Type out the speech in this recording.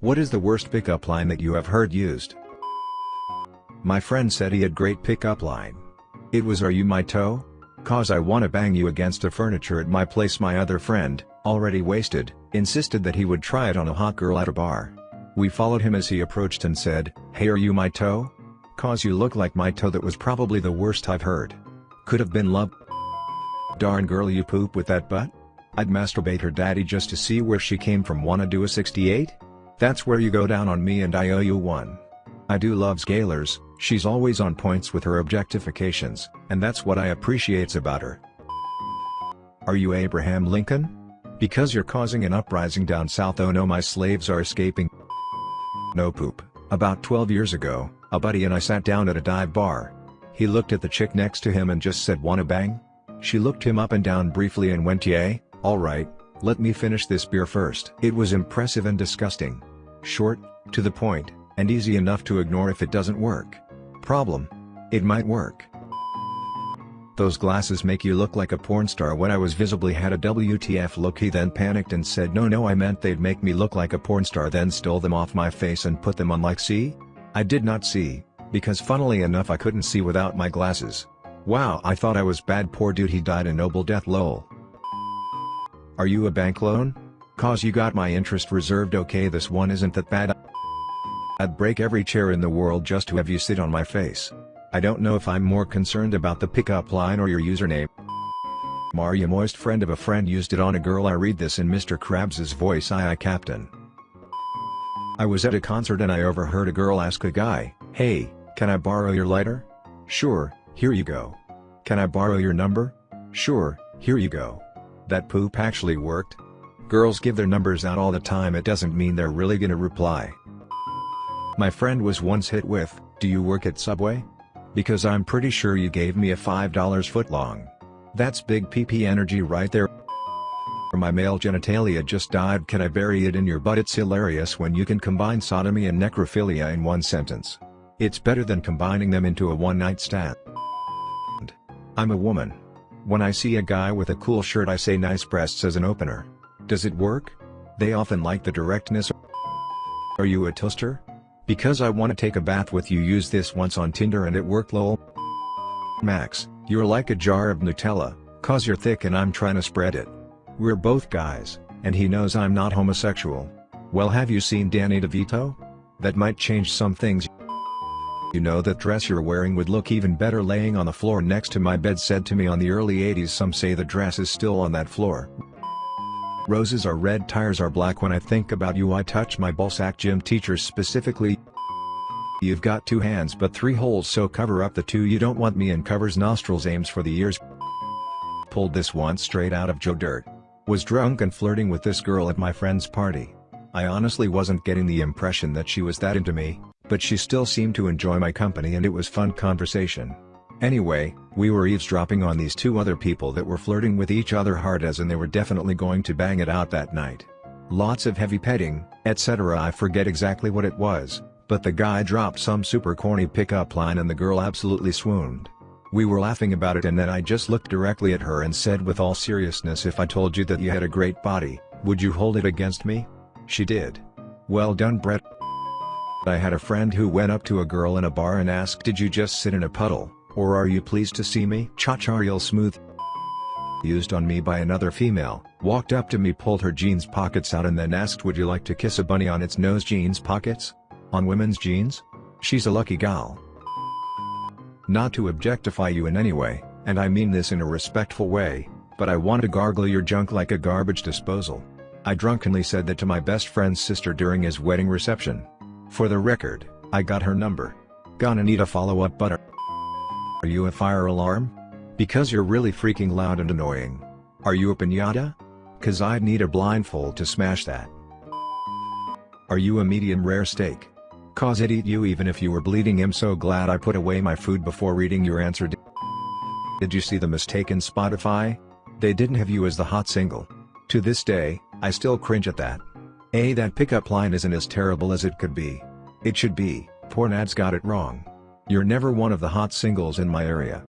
What is the worst pickup line that you have heard used? My friend said he had great pickup line. It was are you my toe? Cause I wanna bang you against the furniture at my place my other friend, already wasted, insisted that he would try it on a hot girl at a bar. We followed him as he approached and said, hey are you my toe? Cause you look like my toe that was probably the worst I've heard. Could have been love. Darn girl you poop with that butt? I'd masturbate her daddy just to see where she came from wanna do a 68? That's where you go down on me and I owe you one. I do love Scalers, she's always on points with her objectifications, and that's what I appreciates about her. Are you Abraham Lincoln? Because you're causing an uprising down south oh no my slaves are escaping. No poop. About 12 years ago, a buddy and I sat down at a dive bar. He looked at the chick next to him and just said wanna bang? She looked him up and down briefly and went yay, alright, let me finish this beer first. It was impressive and disgusting. Short, to the point, and easy enough to ignore if it doesn't work. Problem? It might work. Those glasses make you look like a porn star when I was visibly had a WTF look he then panicked and said no no I meant they'd make me look like a porn star then stole them off my face and put them on like see? I did not see, because funnily enough I couldn't see without my glasses. Wow I thought I was bad poor dude he died a noble death lol. Are you a bank loan? Cause you got my interest reserved okay this one isn't that bad I'd break every chair in the world just to have you sit on my face. I don't know if I'm more concerned about the pickup line or your username. Maria Moist friend of a friend used it on a girl I read this in Mr. Krabs's voice I captain. I was at a concert and I overheard a girl ask a guy, hey, can I borrow your lighter? Sure, here you go. Can I borrow your number? Sure, here you go. That poop actually worked? Girls give their numbers out all the time it doesn't mean they're really gonna reply. My friend was once hit with, do you work at Subway? Because I'm pretty sure you gave me a $5 footlong. That's big PP energy right there. My male genitalia just died can I bury it in your butt it's hilarious when you can combine sodomy and necrophilia in one sentence. It's better than combining them into a one-night stand. I'm a woman. When I see a guy with a cool shirt I say nice breasts as an opener. Does it work? They often like the directness. Are you a toaster? Because I wanna take a bath with you use this once on Tinder and it worked lol. Max, you're like a jar of Nutella, cause you're thick and I'm trying to spread it. We're both guys, and he knows I'm not homosexual. Well have you seen Danny DeVito? That might change some things. You know that dress you're wearing would look even better laying on the floor next to my bed said to me on the early 80s some say the dress is still on that floor. Roses are red tires are black when I think about you I touch my ballsack gym teachers specifically You've got two hands but three holes so cover up the two you don't want me and covers nostrils aims for the ears Pulled this one straight out of Joe Dirt. Was drunk and flirting with this girl at my friend's party. I honestly wasn't getting the impression that she was that into me, but she still seemed to enjoy my company and it was fun conversation. Anyway, we were eavesdropping on these two other people that were flirting with each other hard as and they were definitely going to bang it out that night. Lots of heavy petting, etc. I forget exactly what it was, but the guy dropped some super corny pickup line and the girl absolutely swooned. We were laughing about it and then I just looked directly at her and said with all seriousness if I told you that you had a great body, would you hold it against me? She did. Well done Brett. I had a friend who went up to a girl in a bar and asked did you just sit in a puddle? Or are you pleased to see me? Cha-cha real smooth used on me by another female, walked up to me pulled her jeans pockets out and then asked would you like to kiss a bunny on its nose jeans pockets? On women's jeans? She's a lucky gal. Not to objectify you in any way, and I mean this in a respectful way, but I want to gargle your junk like a garbage disposal. I drunkenly said that to my best friend's sister during his wedding reception. For the record, I got her number. Gonna need a follow-up but are you a fire alarm? Because you're really freaking loud and annoying. Are you a pinata? Cause I'd need a blindfold to smash that. Are you a medium rare steak? Cause I'd eat you even if you were bleeding I'm so glad I put away my food before reading your answer Did you see the mistake in Spotify? They didn't have you as the hot single. To this day, I still cringe at that. A that pickup line isn't as terrible as it could be. It should be, porn ads got it wrong. You're never one of the hot singles in my area.